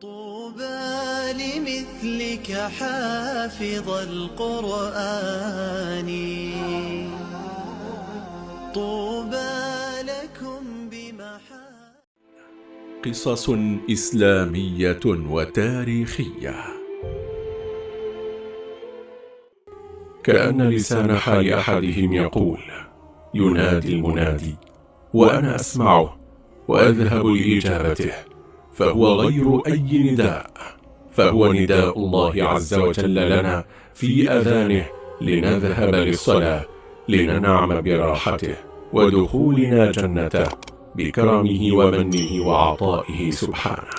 طوبى لمثلك حافظ القرآن. طوبى لكم بمحا قصص إسلامية وتاريخية. كأن لسان حال أحدهم يقول ينادي المنادي وأنا أسمعه وأذهب لإجابته. فهو غير أي نداء. فهو نداء الله عز وجل لنا في أذانه لنذهب للصلاة لننعم براحته ودخولنا جنته بكرمه ومنه وعطائه سبحانه.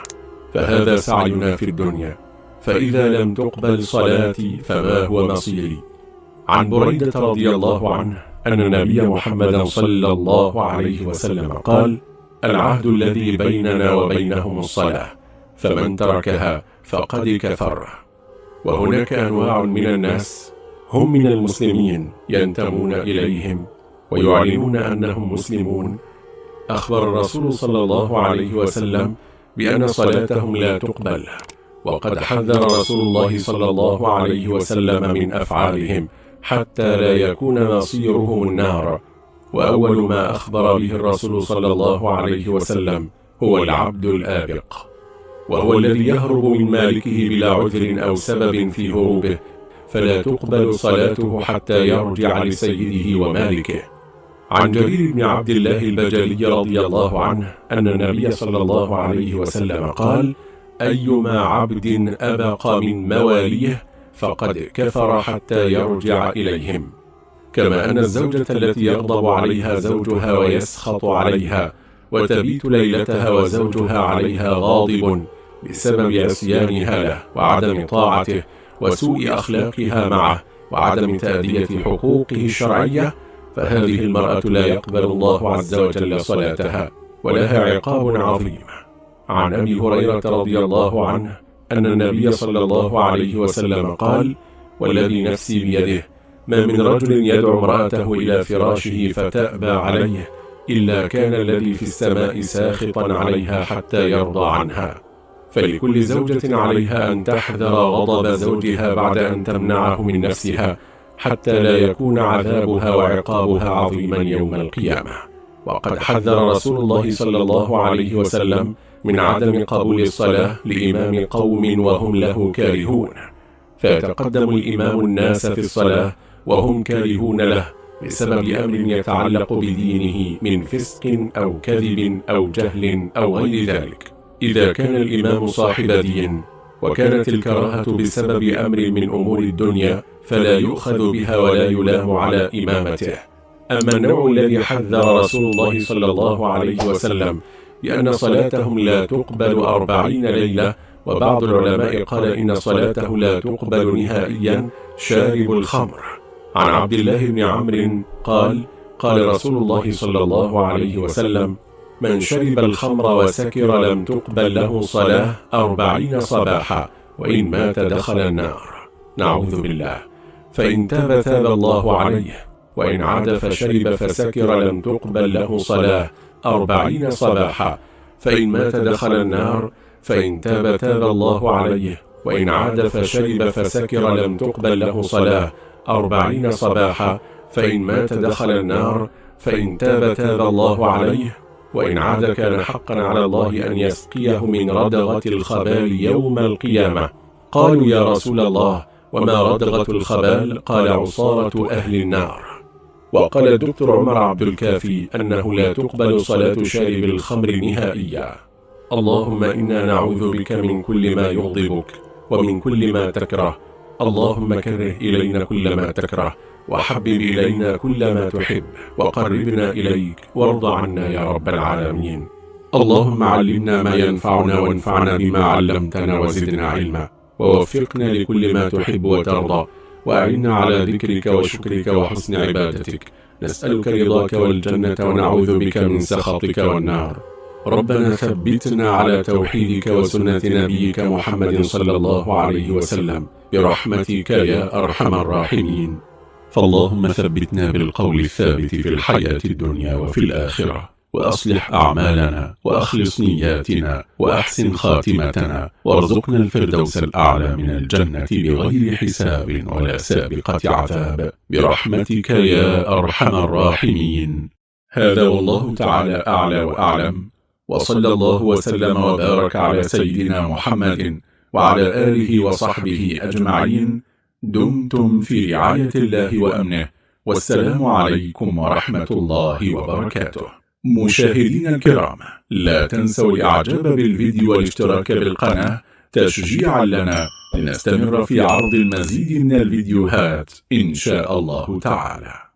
فهذا سعينا في الدنيا. فإذا لم تقبل صلاتي فما هو مصيري؟ عن بريدة رضي الله عنه أن النبي محمدا صلى الله عليه وسلم قال العهد الذي بيننا وبينهم الصلاة فمن تركها فقد كفر. وهناك أنواع من الناس هم من المسلمين ينتمون إليهم ويعلنون أنهم مسلمون. أخبر الرسول صلى الله عليه وسلم بأن صلاتهم لا تقبل. وقد حذر رسول الله صلى الله عليه وسلم من أفعالهم حتى لا يكون مصيرهم النار. وأول ما أخبر به الرسول صلى الله عليه وسلم هو العبد الآبق. وهو الذي يهرب من مالكه بلا عذر أو سبب في هروبه فلا تقبل صلاته حتى يرجع لسيده ومالكه. عن جرير بن عبد الله البجلي رضي الله عنه أن النبي صلى الله عليه وسلم قال أيما عبد أبق من مواليه فقد كفر حتى يرجع إليهم. كما أن الزوجة التي يغضب عليها زوجها ويسخط عليها وتبيت ليلتها وزوجها عليها غاضب بسبب عصيانها له وعدم طاعته وسوء أخلاقها معه وعدم تأدية حقوقه الشرعية فهذه المرأة لا يقبل الله عز وجل صلاتها ولها عقاب عظيم. عن أبي هريرة رضي الله عنه أن النبي صلى الله عليه وسلم قال والذي نفسي بيده ما من رجل يدعو امرأته إلى فراشه فتأبى عليه إلا كان الذي في السماء ساخطا عليها حتى يرضى عنها. فلكل زوجة عليها أن تحذر غضب زوجها بعد أن تمنعه من نفسها حتى لا يكون عذابها وعقابها عظيما يوم القيامة. وقد حذر رسول الله صلى الله عليه وسلم من عدم قبول الصلاة لإمام قوم وهم له كارهون. فيتقدم الإمام الناس في الصلاة وهم كارهون له بسبب أمر يتعلق بدينه من فسق أو كذب أو جهل أو غير ذلك. إذا كان الإمام صاحب دين وكانت الكراهة بسبب أمر من أمور الدنيا فلا يؤخذ بها ولا يلام على إمامته. أما النوع الذي حذر رسول الله صلى الله عليه وسلم بأن صلاتهم لا تقبل أربعين ليلة وبعض العلماء قال إن صلاته لا تقبل نهائيا شارب الخمر. عن عبد الله بن عمرو قال قال رسول الله صلى الله عليه وسلم من شرب الخمر وسكر لم تقبل له صلاة أربعين صباحا وإن مات دخل النار. نعوذ بالله. فإن تاب تاب الله عليه وإن عاد فشرب فسكر لم تقبل له صلاة أربعين صباحا فإن مات دخل النار فإن تاب تاب الله عليه وإن عاد فشرب فسكر لم تقبل له صلاة أربعين صباحا فإن مات دخل النار فإن تاب تاب الله عليه وإن عاد كان حقا على الله أن يسقيه من ردغة الخبال يوم القيامة. قالوا يا رسول الله وما ردغة الخبال؟ قال عصارة أهل النار. وقال الدكتور عمر عبد الكافي أنه لا تقبل صلاة شارب الخمر نهائيا. اللهم إنا نعوذ بك من كل ما يغضبك ومن كل ما تكره اللهم كره إلينا كل ما تكره وحبب إلينا كل ما تحب وقربنا إليك وارض عنا يا رب العالمين. اللهم علمنا ما ينفعنا وانفعنا بما علمتنا وزدنا علما ووفقنا لكل ما تحب وترضى وأعنا على ذكرك وشكرك وحسن عبادتك. نسألك رضاك والجنة ونعوذ بك من سخطك والنار. ربنا ثبتنا على توحيدك وسنة نبيك محمد صلى الله عليه وسلم. برحمتك يا أرحم الراحمين. فاللهم ثبتنا بالقول الثابت في الحياة الدنيا وفي الآخرة وأصلح أعمالنا وأخلص نياتنا وأحسن خاتمتنا وارزقنا الفردوس الأعلى من الجنة بغير حساب ولا سابقة عذاب. برحمتك يا أرحم الراحمين. هذا والله تعالى أعلى وأعلم. وصلى الله وسلم وبارك على سيدنا محمد وعلى آله وصحبه أجمعين. دمتم في رعاية الله وأمنه. والسلام عليكم ورحمة الله وبركاته. مشاهدين الكرام لا تنسوا الإعجاب بالفيديو والاشتراك بالقناة. تشجيعا لنا لنستمر في عرض المزيد من الفيديوهات إن شاء الله تعالى.